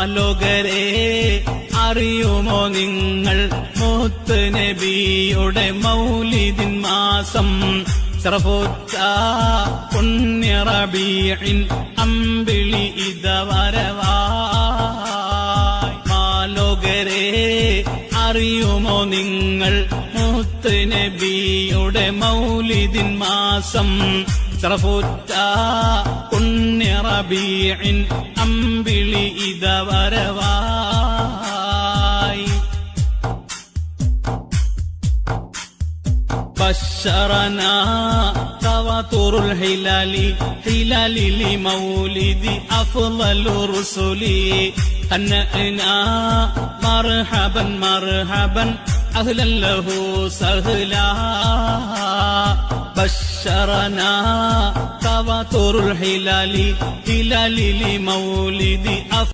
അലോകരെ അറിയുമോ നിങ്ങൾ? മൂത്ത് നബിയുടെ മൗലിദിൻ മാസം. സർവോച്ച പുണ്യറബിയിൻ അമ്പിളി ഇത വരവാലോകരെ അറിയുമോ നിങ്ങൾ? മൂത്ത് നബിയുടെ മൗലിദിൻ മാസം. സർവോച്ച പുണ്യറബീഇൻ അമ്പിളി ഇതവരവായി بشرنا تواتر الهلال هلال لمولد أفضل الرسل هنأنا مرحبا مرحبا أهلا له سهلا بشرنا تواتر الهلال هلال لمولد أفضل